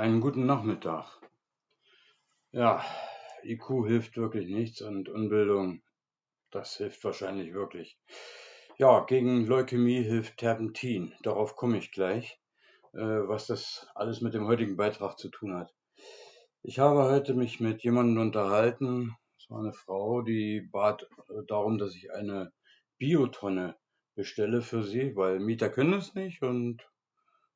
Einen guten Nachmittag. Ja, IQ hilft wirklich nichts und Unbildung, das hilft wahrscheinlich wirklich. Ja, gegen Leukämie hilft Terpentin. Darauf komme ich gleich, äh, was das alles mit dem heutigen Beitrag zu tun hat. Ich habe heute mich mit jemandem unterhalten. Es war eine Frau, die bat äh, darum, dass ich eine Biotonne bestelle für sie, weil Mieter können es nicht und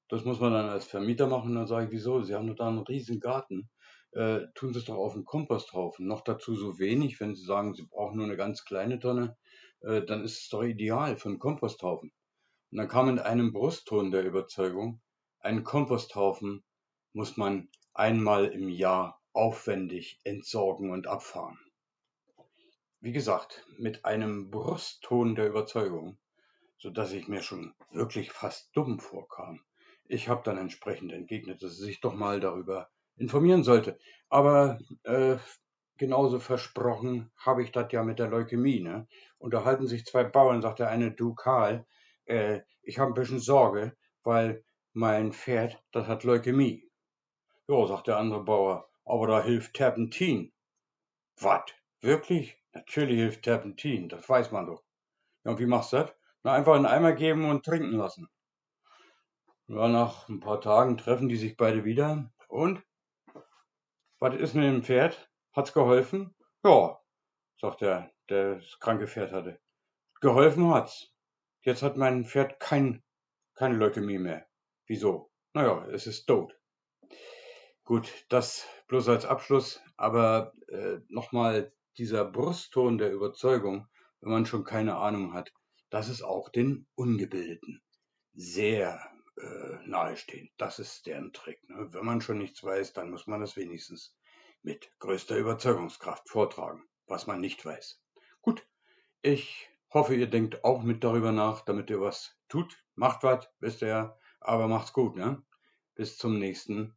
das muss man dann als Vermieter machen. Dann sage ich, wieso? Sie haben doch da einen riesen Garten. Äh, tun Sie es doch auf den Komposthaufen. Noch dazu so wenig, wenn Sie sagen, Sie brauchen nur eine ganz kleine Tonne, äh, dann ist es doch ideal für einen Komposthaufen. Und dann kam in einem Brustton der Überzeugung, einen Komposthaufen muss man einmal im Jahr aufwendig entsorgen und abfahren. Wie gesagt, mit einem Brustton der Überzeugung, so dass ich mir schon wirklich fast dumm vorkam. Ich habe dann entsprechend entgegnet, dass sie sich doch mal darüber informieren sollte. Aber äh, genauso versprochen habe ich das ja mit der Leukämie. Ne? Unterhalten sich zwei Bauern, sagt der eine, du Karl, äh, ich habe ein bisschen Sorge, weil mein Pferd, das hat Leukämie. Ja, sagt der andere Bauer, aber da hilft Terpentin. Was? Wirklich? Natürlich hilft Terpentin, das weiß man doch. Ja, und wie machst du das? Na, einfach einen Eimer geben und trinken lassen. Ja, nach ein paar Tagen treffen die sich beide wieder. Und? Was ist mit dem Pferd? Hat's geholfen? Ja, sagt der, der das kranke Pferd hatte. Geholfen hat's. Jetzt hat mein Pferd kein, keine Leukämie mehr. Wieso? Naja, es ist tot. Gut, das bloß als Abschluss, aber äh, nochmal dieser Brustton der Überzeugung, wenn man schon keine Ahnung hat, das ist auch den Ungebildeten sehr äh, nahestehen. Das ist deren Trick. Ne? Wenn man schon nichts weiß, dann muss man das wenigstens mit größter Überzeugungskraft vortragen, was man nicht weiß. Gut, ich hoffe, ihr denkt auch mit darüber nach, damit ihr was tut. Macht was, wisst ihr ja, aber macht's gut. Ne? Bis zum nächsten